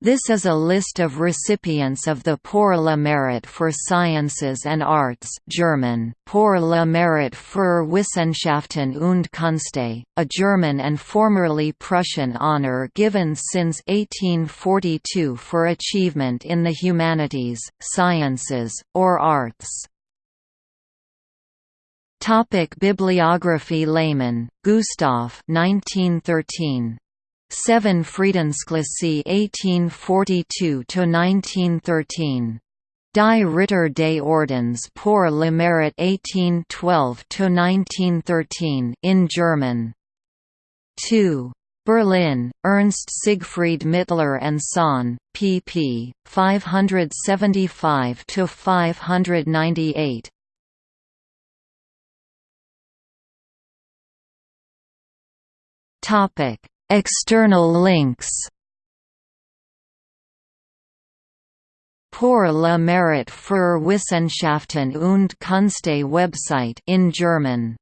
This is a list of recipients of the Pour le Mérite for Sciences and Arts German, Pour le Mérite für Wissenschaften und Künste, a German and formerly Prussian honor given since 1842 for achievement in the humanities, sciences, or arts. Topic Bibliography Lehmann, Gustav 1913. 7 Friedensklasse 1842–1913. Die Ritter des Ordens pour le Mérite 1812–1913 in German. 2. Berlin, Ernst Siegfried Mittler and Son, pp. 575–598. Topic External links. Pour le Mérite für Wissenschaften und Künste website in German